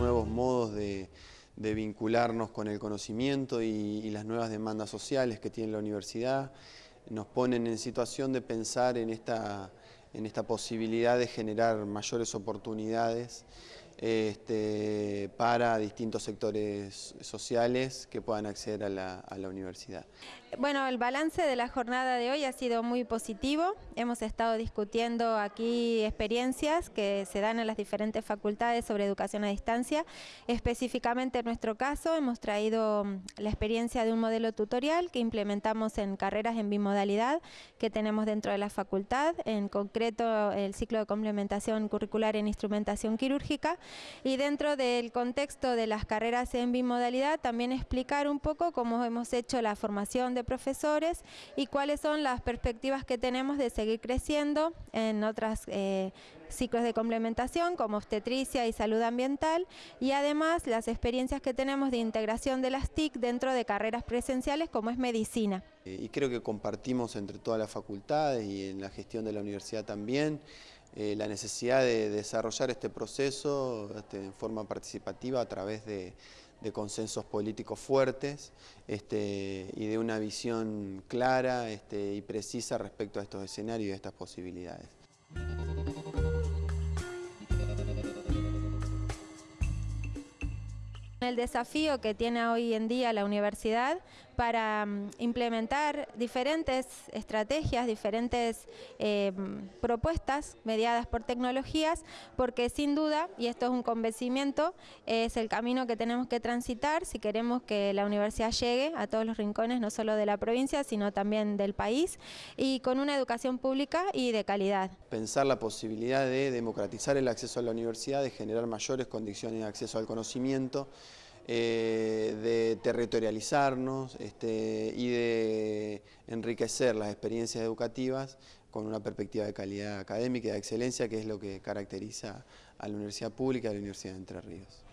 nuevos modos de, vincularnos con el conocimiento y, las nuevas demandas sociales que tiene la universidad, nos ponen en situación de pensar en esta, en esta posibilidad de generar mayores oportunidades este, para distintos sectores sociales que puedan acceder a la, universidad. Bueno, el balance de la jornada de hoy ha sido muy positivo. Hemos estado discutiendo aquí experiencias que se dan en las diferentes facultades sobre educación a distancia. Específicamente en nuestro caso hemos traído mm, la experiencia de un modelo tutorial que implementamos en carreras en bimodalidad que tenemos dentro de la facultad, en concreto el ciclo de complementación curricular en instrumentación quirúrgica y dentro del contexto de las carreras en bimodalidad también explicar un poco cómo hemos hecho la formación de profesores y cuáles son las perspectivas que tenemos de seguir creciendo en otros eh, ciclos de complementación como obstetricia y salud ambiental y además las experiencias que tenemos de integración de las TIC dentro de carreras presenciales como es medicina. Eh, y creo que compartimos entre todas las facultades y en la gestión de la universidad también eh, la necesidad de desarrollar este proceso este, en forma participativa a través de, consensos políticos fuertes este, y de una visión clara este, y precisa respecto a estos escenarios y a estas posibilidades. El desafío que tiene hoy en día la universidad para mm, implementar diferentes estrategias, diferentes eh, propuestas mediadas por tecnologías, porque sin duda, y esto es un convencimiento, es el camino que tenemos que transitar si queremos que la universidad llegue a todos los rincones, no solo de la provincia, sino también del país, y con una educación pública y de calidad. Pensar la posibilidad de democratizar el acceso a la universidad, de generar mayores condiciones de acceso al conocimiento, eh, de territorializarnos este, y de enriquecer las experiencias educativas con una perspectiva de calidad académica y de excelencia, que es lo que caracteriza a la Universidad Pública y a la Universidad de Entre Ríos.